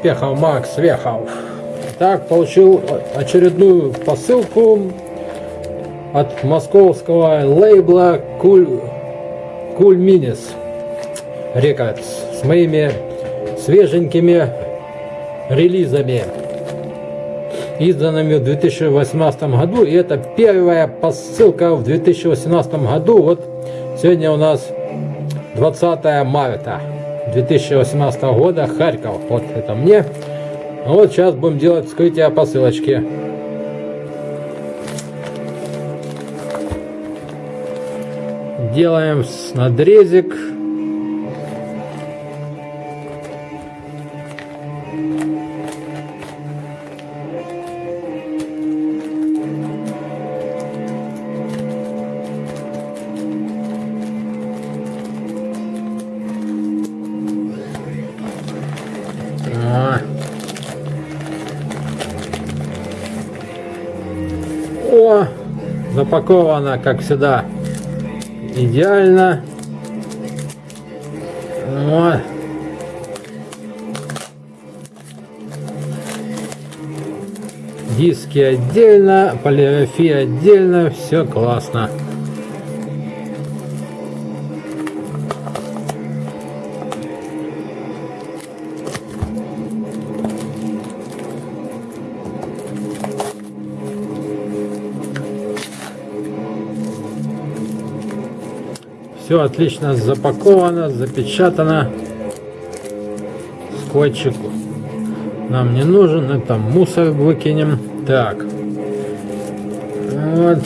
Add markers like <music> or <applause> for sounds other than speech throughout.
успехов, Макс Вехов. Так, получил очередную посылку от московского лейбла Куль, Куль Минис Рекордс с моими свеженькими релизами, изданными в 2018 году. И это первая посылка в 2018 году. Вот сегодня у нас 20 марта 2018 года, Харьков. Вот это мне. Вот сейчас будем делать вскрытие посылочки. Делаем надрезик. Запаковано, как всегда, идеально. Вот. Диски отдельно, полиграфия отдельно, все классно. Все отлично запаковано, запечатано. Скотчик нам не нужен, это мусор выкинем. Так. Вот.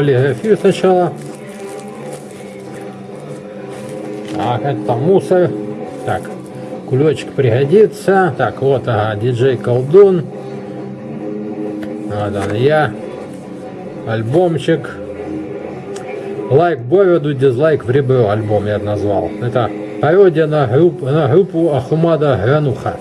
Полиграфию сначала. Так, это мусор. Так, кулечек пригодится. Так, вот, ага, диджей колдун. Вот он я. Альбомчик. Лайк Бороду, дизлайк в ребро альбом я назвал. Это пародия на, групп, на группу Ахумада Грануха.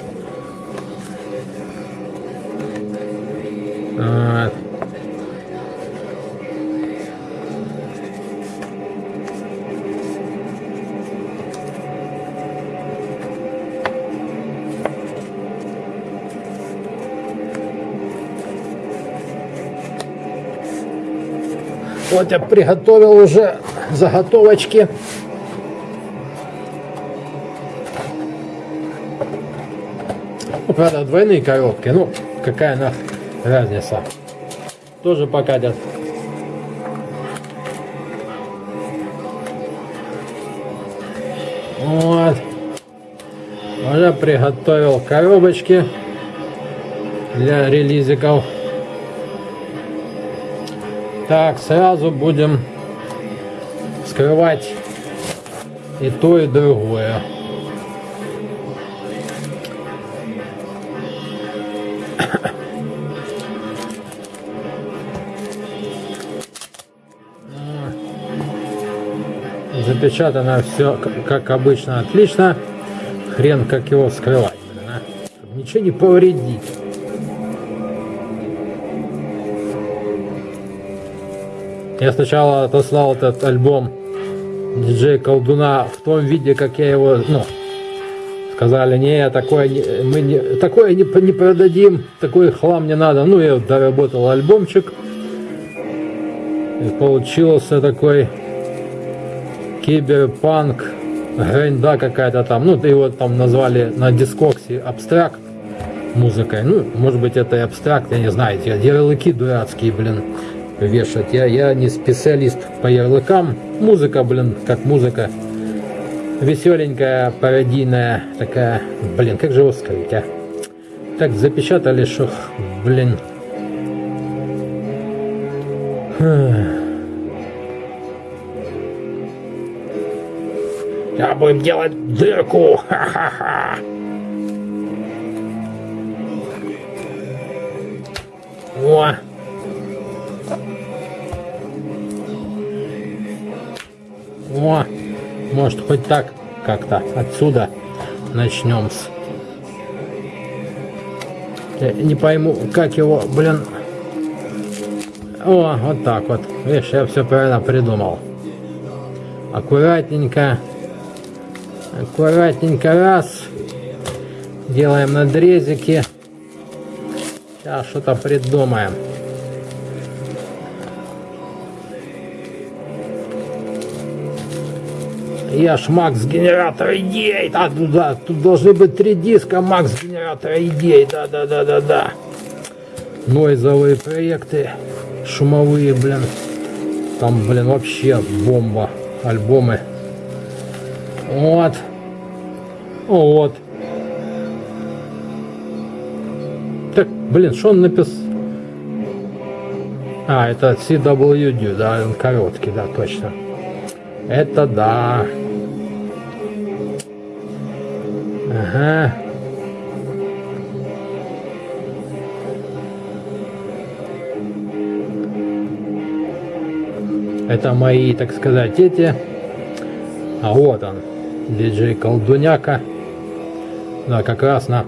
Вот. Я приготовил уже заготовочки. Ну, правда, двойные коробки. Ну, какая нах разница. Тоже покатят. Вот. Уже приготовил коробочки для релизиков. Так, сразу будем скрывать и то, и другое. Запечатано все, как обычно, отлично. Хрен как его скрывать, а? Ничего не повредить. Я сначала отослал этот альбом диджей Колдуна в том виде, как я его, ну, сказали, не, такое не, мы не, такое не, не продадим, такой хлам не надо. Ну, я доработал альбомчик. И получился такой киберпанк, гренда какая-то там. Ну, его там назвали на дискоксе абстракт музыкой. Ну, может быть, это и абстракт, я не знаю. Эти ярлыки дурацкие, блин, вешать. Я, я не специалист по ярлыкам. Музыка, блин, как музыка. Веселенькая, пародийная такая. Блин, как же его сказать, а? Так запечатали, что, блин. Я будем делать дырку. Ха-ха-ха. О! О! Может хоть так как-то отсюда начнем с... Я не пойму, как его, блин... О, вот так вот. Видишь, я все правильно придумал. Аккуратненько. Аккуратненько раз. Делаем надрезики. Сейчас что-то придумаем. Я ж Макс генератор идей. А, ну да, тут должны быть три диска Макс генератора идей. Да, да, да, да, да. Нойзовые проекты. Шумовые, блин. Там, блин, вообще бомба. Альбомы. Вот. Вот. Так, блин, что он написал? А, это CWD, да, он короткий, да, точно. Это да. Ага. Это мои, так сказать, эти. А вот он, диджей Колдуняка. Да, как раз на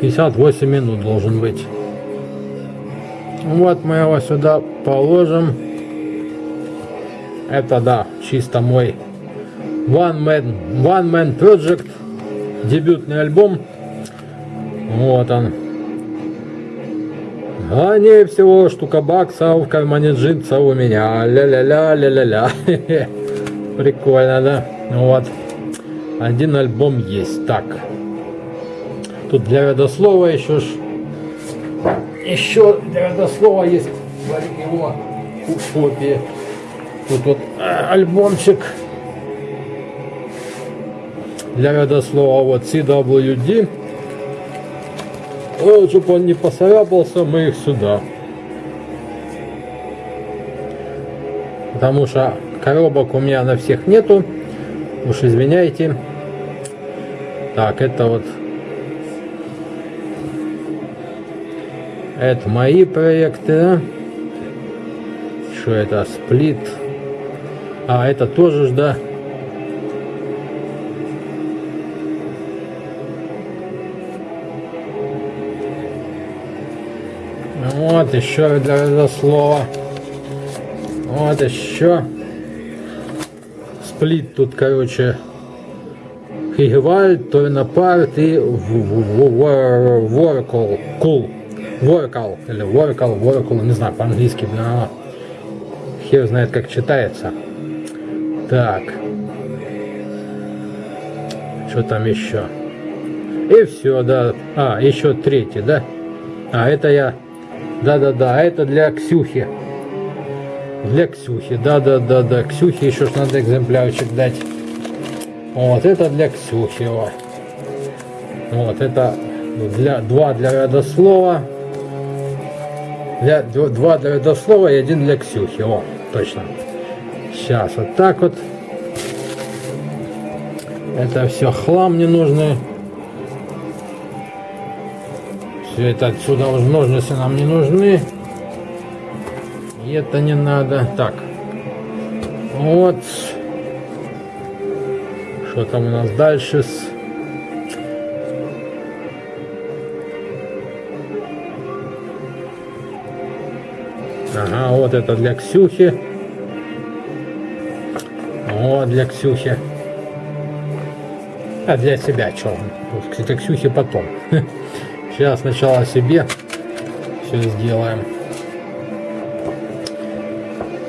58 минут должен быть. Вот мы его сюда положим. Это да, чисто мой One Man, One Man Project, дебютный альбом. Вот он. А не всего штука баксов кармане джинса у меня. Ля-ля-ля, ля-ля-ля. <laughs> Прикольно, да? Вот. Один альбом есть. Так. Тут для родослова еще ж... Еще для родослова есть его копии. Тут вот альбомчик для родослова. Вот CWD. Вот, чтобы он не поцарапался, мы их сюда. Потому что коробок у меня на всех нету. Уж извиняйте. Так, это вот Это мои проекты. Что это? Сплит. А, это тоже да. Вот еще для этого слова. Вот еще. Сплит тут, короче, Хигвальд, Торнапарт и Воркл. Кул. Vocal, или Vocal, Vocal, не знаю, по-английски, хер знает, как читается. Так. Что там еще? И все, да. А, еще третий, да? А, это я... Да-да-да, это для Ксюхи. Для Ксюхи, да-да-да-да. Ксюхе еще ж надо экземплярчик дать. Вот, это для Ксюхи. Вот это для, два для родослова. Для, два для родослова и один для Ксюхи. О, точно. Сейчас вот так вот. Это все хлам ненужный. Все это отсюда уже ножницы нам не нужны. И это не надо. Так. Вот. Что там у нас дальше с Ага, вот это для Ксюхи. Вот для Ксюхи. А для себя что? Кстати, Ксюхи потом. <laughs> Сейчас сначала себе все сделаем.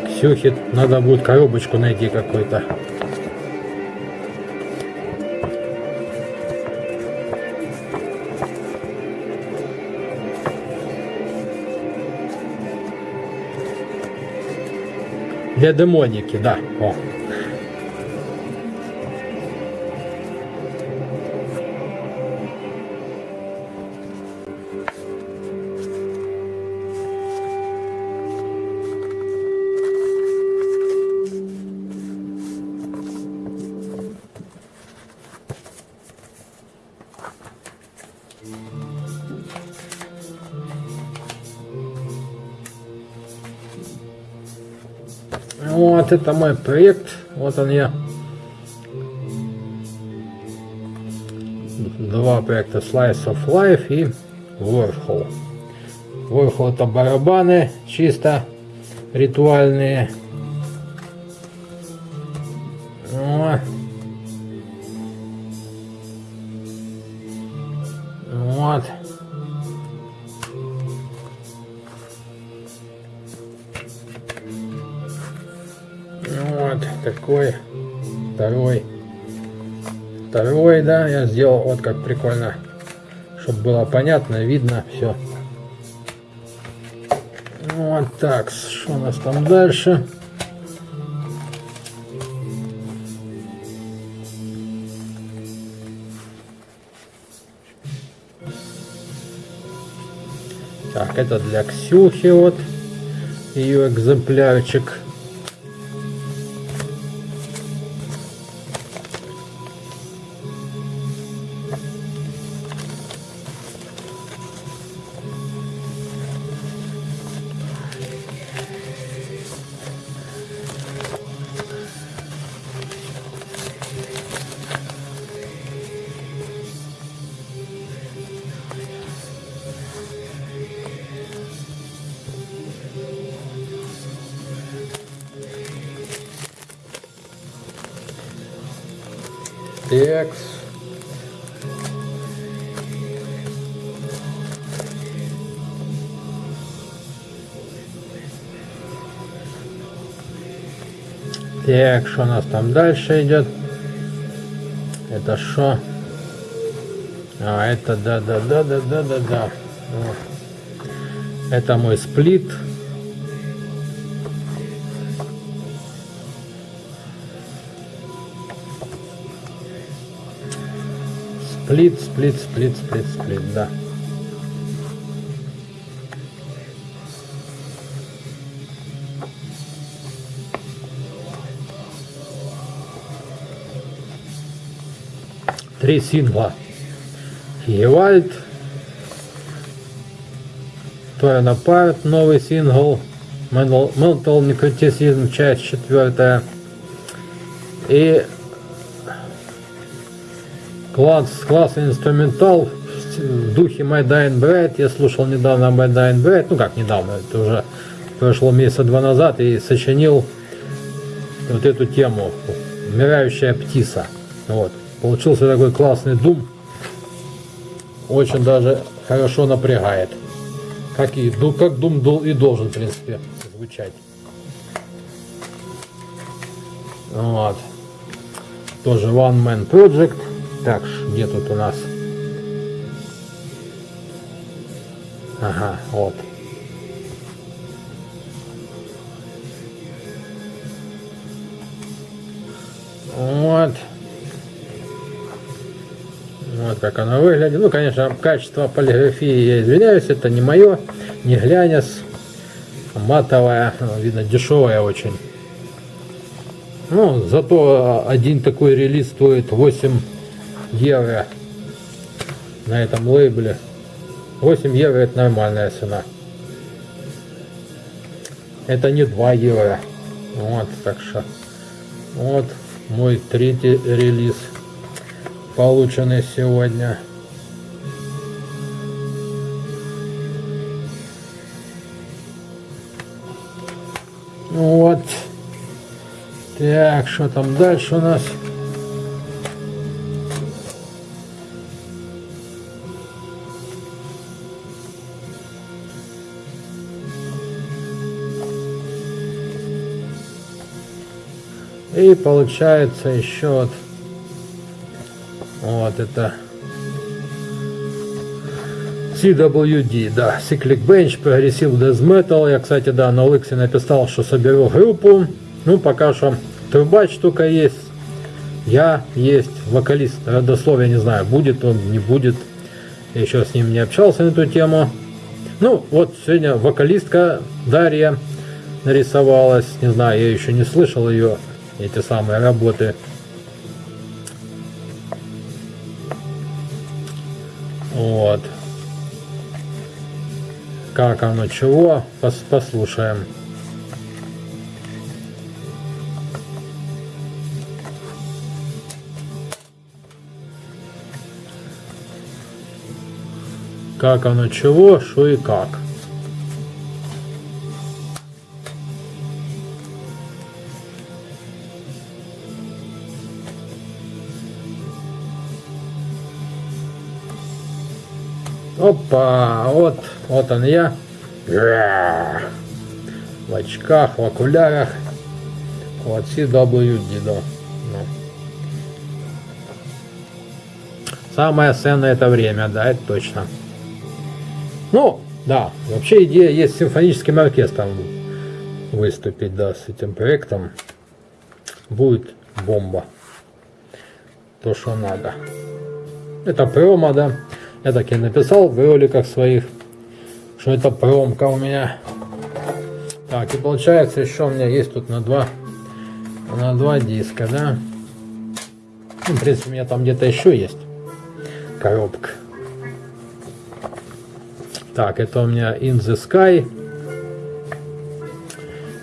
Ксюхе надо будет коробочку найти какой-то. Для демоники, да. О. Это мой проект. Вот он я. Два проекта Slice of Life и Warhol. Warhol это барабаны чисто ритуальные. Вот такой второй. Второй, да, я сделал вот как прикольно, чтобы было понятно, видно все. Вот так, что у нас там дальше? Так, это для Ксюхи вот ее экземплярчик. Текс. Так, что у нас там дальше идет? Это что? А, это да, да, да, да, да, да, да. Вот. Это мой сплит. Сплит, сплит, сплит, сплит, сплит, да. Три сингла. Евальд. Torn Apart, новый сингл. Mental Necroticism, часть четвертая. И Класс, классный инструментал в духе My Dying Bride. Я слушал недавно My Dying Bride, ну как недавно, это уже прошло месяца два назад, и сочинил вот эту тему «Умирающая птица». Вот. Получился такой классный дум. Очень даже хорошо напрягает. Как, и, как дум и должен, в принципе, звучать. Вот. Тоже One Man Project. Так, где тут у нас? Ага, вот. Вот. Вот как оно выглядит. Ну, конечно, качество полиграфии, я извиняюсь, это не мое, не глянец. Матовая, видно, дешевая очень. Ну, зато один такой релиз стоит 8 евро на этом лейбле. 8 евро это нормальная цена. Это не 2 евро. Вот, так что. Вот мой третий релиз, полученный сегодня. Вот. Так, что там дальше у нас? И получается еще вот, вот это CWD, да, Cyclic Bench, Progressive Death Metal. Я, кстати, да, на Лыксе написал, что соберу группу. Ну, пока что трубач только есть. Я есть, вокалист, родословия не знаю, будет он, не будет. Я еще с ним не общался на эту тему. Ну, вот сегодня вокалистка Дарья нарисовалась. Не знаю, я еще не слышал ее, эти самые работы. Вот как оно, чего, Пос послушаем. Как оно, чего, что и как. Опа, вот, вот он я. В очках, в окулярах. Вот CWD, да. Ну. Самое ценное это время, да, это точно. Ну, да, вообще идея есть с симфоническим оркестром выступить, да, с этим проектом. Будет бомба. То, что надо. Это промо, да. Я так и написал в роликах своих, что это промка у меня. Так, и получается еще у меня есть тут на два, на два диска, да. Ну, в принципе, у меня там где-то еще есть коробка. Так, это у меня In the Sky.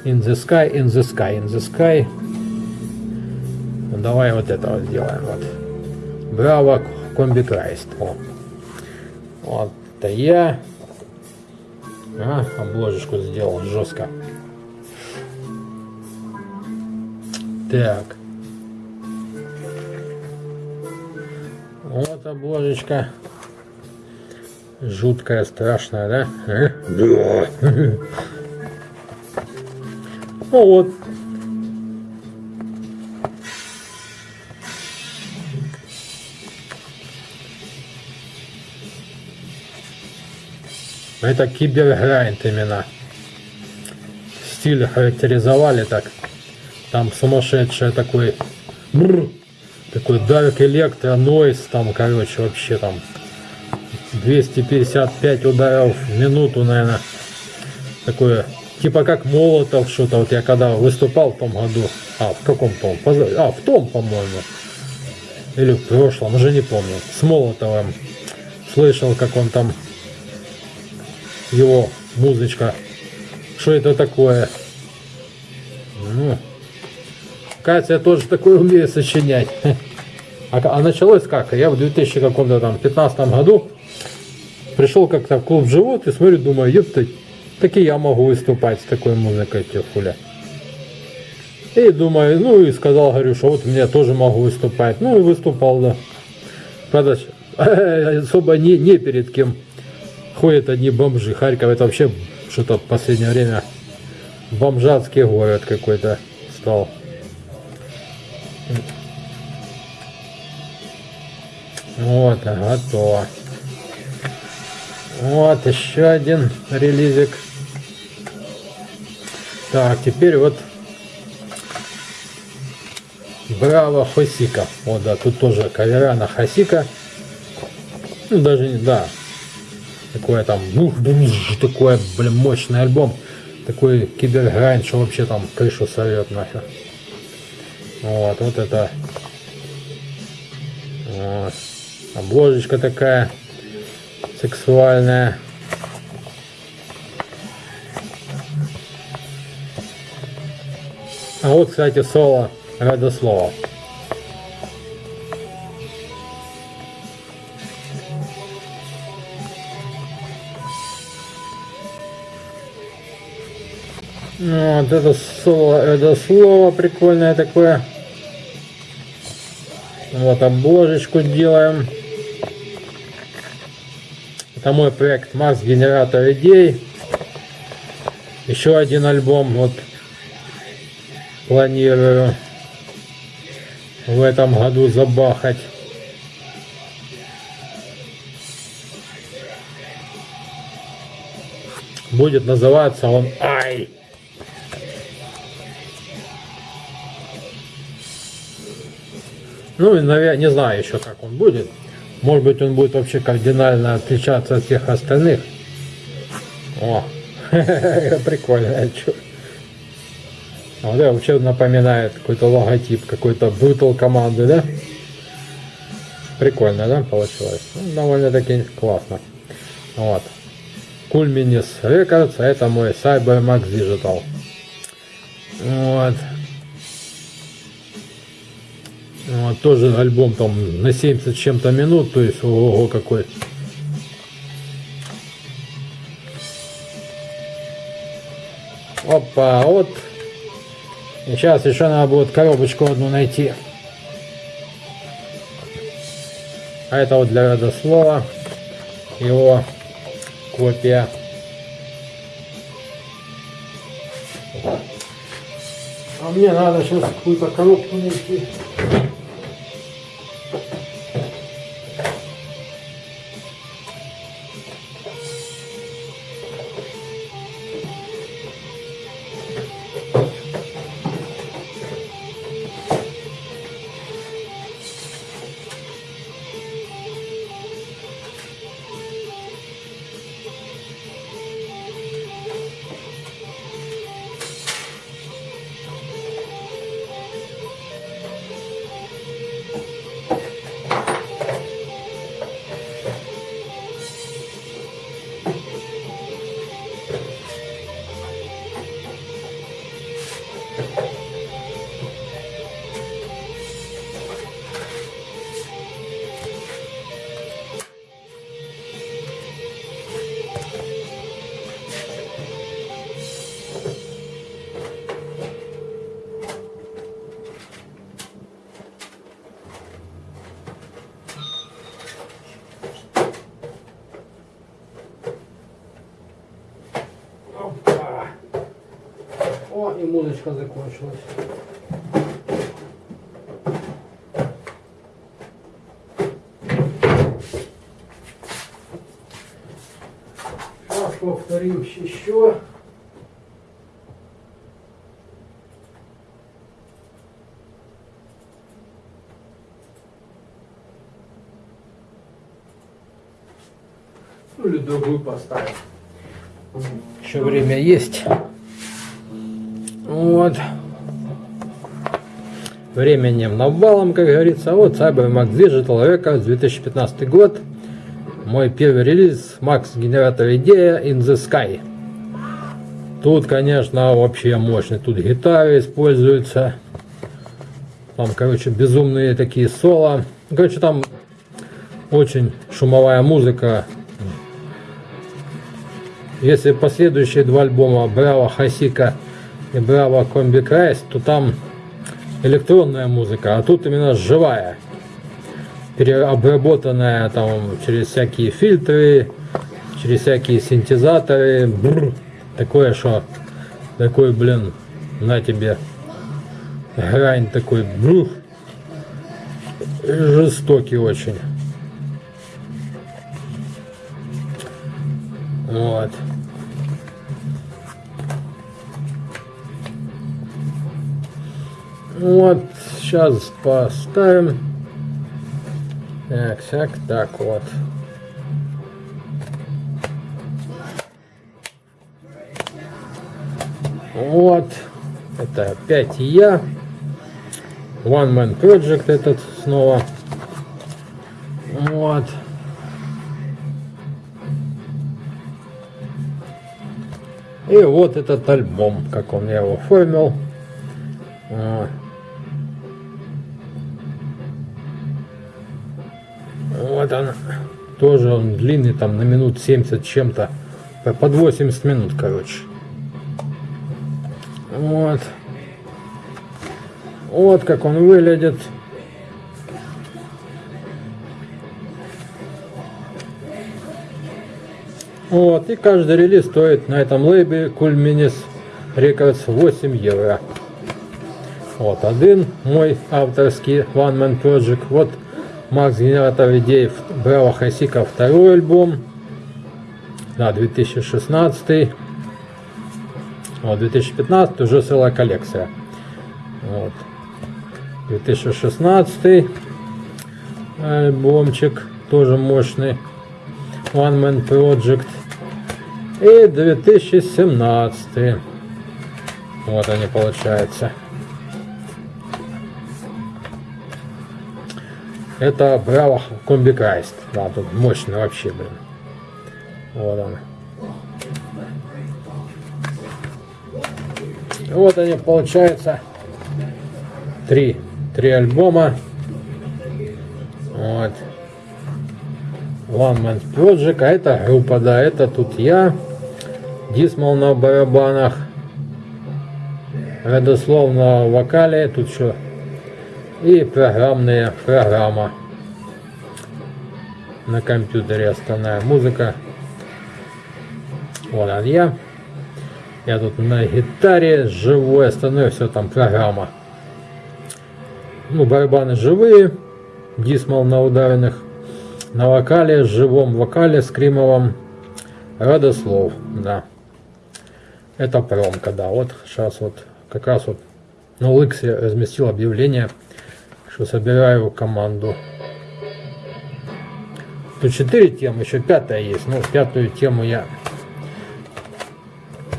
In the Sky, In the Sky, In the Sky. Ну, давай вот это вот сделаем. Вот. Браво, Комби Крайст. О. Вот это я. А, обложечку сделал жестко. Так. Вот обложечка. Жуткая, страшная, да? Да. <laughs> Ну вот, Это киберграйнд именно. Стиль характеризовали так. Там сумасшедший такой... Бррр, такой Dark Electro Noise. Там, короче, вообще там 255 ударов в минуту, наверное. Такое, типа как Молотов что-то. Вот я когда выступал в том году. А, в каком том? А, в том, по-моему. Или в прошлом, уже не помню. С Молотовым. Слышал, как он там его музычка. Что это такое? Ну, кажется, я тоже такое умею сочинять. <laughs> А, а началось как? Я в 2000 каком-то там 15 году пришел как-то в клуб «Живот» и смотрю, думаю, ёпта, так и я могу выступать с такой музыкой, хуля. И думаю, ну и сказал, говорю, что вот мне тоже могу выступать. Ну и выступал, да. Правда, <laughs> особо не, не перед кем ходят одни бомжи. Харьков это вообще что-то в последнее время бомжатский город какой-то стал. Вот, готово. Вот еще один релизик. Так, теперь вот Браво Хосика. Вот, да, тут тоже кавера на Хосика. Ну, даже да, такое там, такой, блин, мощный альбом. Такой киберграйн, что вообще там крышу совет нахер. Вот, вот это. Вот. Обложечка такая сексуальная. А вот, кстати, соло Радослова. Ну, вот это слово, это слово прикольное такое. Вот обложечку делаем. Это мой проект Макс Генератор идей. Еще один альбом вот планирую в этом году забахать. Будет называться он Ай. Ну, наверное, не знаю еще, как он будет. Может быть, он будет вообще кардинально отличаться от всех остальных. О, <laughs> прикольно. Вот это вообще напоминает какой-то логотип какой-то Brutal команды, да? Прикольно, да, получилось? Ну, довольно-таки классно. Вот. Culminis Records, а это мой CyberMax Digital. Вот. Вот, тоже альбом там на 70 чем-то минут, то есть ого какой. Опа, вот. И сейчас еще надо будет коробочку одну найти. А это вот для родослова. Его копия. А мне надо сейчас какую-то коробку найти. Музычка закончилась. Сейчас повторим еще. Ну или другую поставим. Еще время есть. Вот. Временем навалом, как говорится. Вот CyberMax Digital Records 2015 год. Мой первый релиз Max генератор идея In the Sky. Тут, конечно, вообще мощный. Тут гитары используются. Там, короче, безумные такие соло. Короче, там очень шумовая музыка. Если последующие два альбома Браво Хасика и Браво Комби Крайс, то там электронная музыка, а тут именно живая, переобработанная там через всякие фильтры, через всякие синтезаторы, бррр, такое что, такой, блин, на тебе, грань такой, бррр, жестокий очень. Вот. Вот, сейчас поставим. Так, так, так вот. Вот. Это опять я. One Man Project этот снова. Вот. И вот этот альбом, как он я его оформил. Тоже он длинный, там на минут 70 чем-то. Под 80 минут, короче. Вот. Вот как он выглядит. Вот, и каждый релиз стоит на этом лейбе Cool Minis Records 8 евро. Вот один мой авторский One Man Project. Вот Макс Генератор идей Браво Хасика второй альбом. Да, 2016. Вот, 2015 уже целая коллекция. Вот. 2016 альбомчик тоже мощный. One Man Project. И 2017. Вот они получается. Это Браво Комби Крайст. Да, тут мощный вообще, блин. Вот он. Вот они, получается, три, три альбома. Вот. One Man Project, а это группа, да, это тут я, Дисмал на барабанах, Радослов на вокале, тут что, и программная программа на компьютере основная музыка. Вот он я. Я тут на гитаре живой, остальное все там программа. Ну, барабаны живые, дисмал на ударных на вокале, живом вокале, скримовом, Радослов, да. Это промка, да, вот сейчас вот, как раз вот на Лыксе разместил объявление, что собираю команду. Тут четыре темы, еще пятая есть, но пятую тему я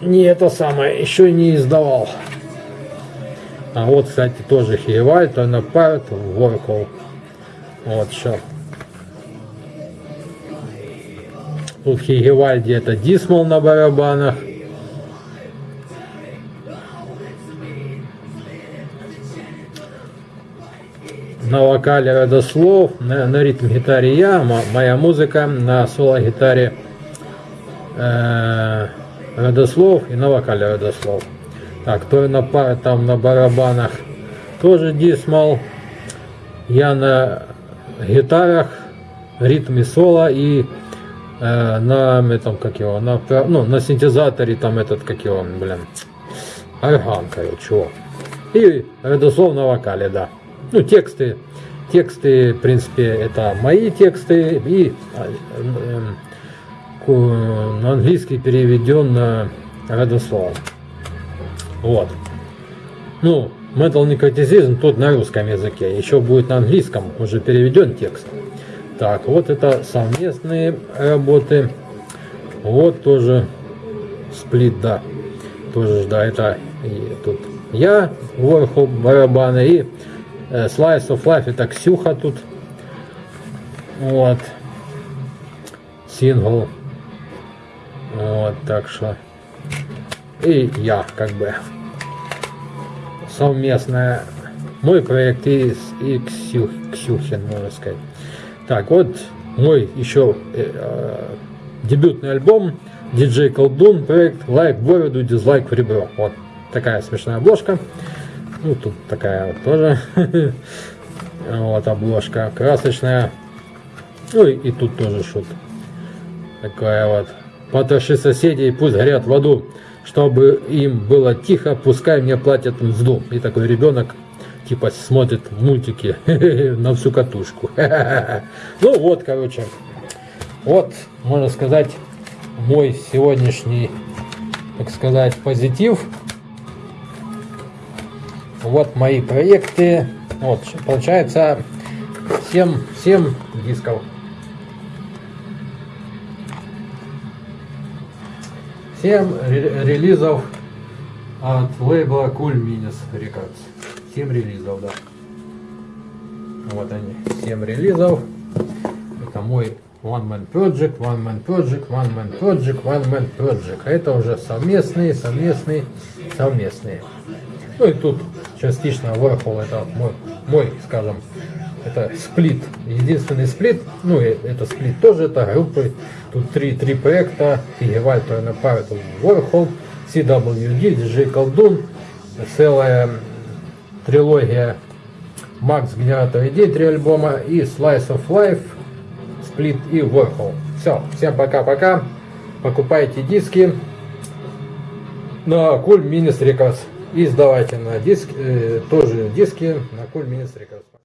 не это самое, еще не издавал. А вот, кстати, тоже Хиеваль, Торнапарт, Воркол. Вот, сейчас Тут Хигевальди это Дисмал на барабанах. На вокале Родослов, на, на ритм-гитаре я, моя музыка, на соло-гитаре э, Родослов и на вокале Родослов. Так, то на там на барабанах тоже Дисмал. Я на гитарах, ритме соло и э, на этом, как его, на, ну, на синтезаторе там этот, как его, блин, орган, короче, о. И, безусловно, вокале, да. Ну, тексты, тексты, в принципе, это мои тексты, и э, э, на английский переведен на родослов. Вот. Ну, Metal Necroticism тут на русском языке, еще будет на английском, уже переведен текст. Так, вот это совместные работы. Вот тоже сплит, да. Тоже, да, это и тут я, Ворхол, барабаны и Slice of Life, это Ксюха тут. Вот. Сингл. Вот, так что. И я, как бы. Совместная. Мой проект и, и Ксюх, Ксюхин, можно сказать. Так, вот мой еще э, э, дебютный альбом DJ Колдун, проект лайк в бороду, дизлайк в ребро. Вот такая смешная обложка. Ну, тут такая вот тоже. <laughs> вот обложка красочная. Ну и, тут тоже шут. Такая вот. Потроши соседей, пусть горят в аду. Чтобы им было тихо, пускай мне платят мзду. И такой ребенок типа смотрит мультики <laughs> на всю катушку. <laughs> ну вот, короче, вот, можно сказать, мой сегодняшний, так сказать, позитив. Вот мои проекты. Вот, получается 7, 7 дисков. 7 релизов от лейбла Cool Minis Records. 7 релизов, да. Вот они, 7 релизов. Это мой One Man Project, One Man Project, One Man Project, One Man Project. А это уже совместные, совместные, совместные. Ну и тут частично Warhol, это мой, мой, скажем, это сплит, единственный сплит, ну и это сплит тоже, это группы, тут три, три проекта, Фигеваль, Торнапар, это Warhol, CWD, DJ Колдун, целая трилогия Макс Генератор идей, три альбома и Slice of Life, Split и Warhol. Все, всем пока-пока. Покупайте диски на Cool Minis Records. И сдавайте на диск, э, тоже диски на Records.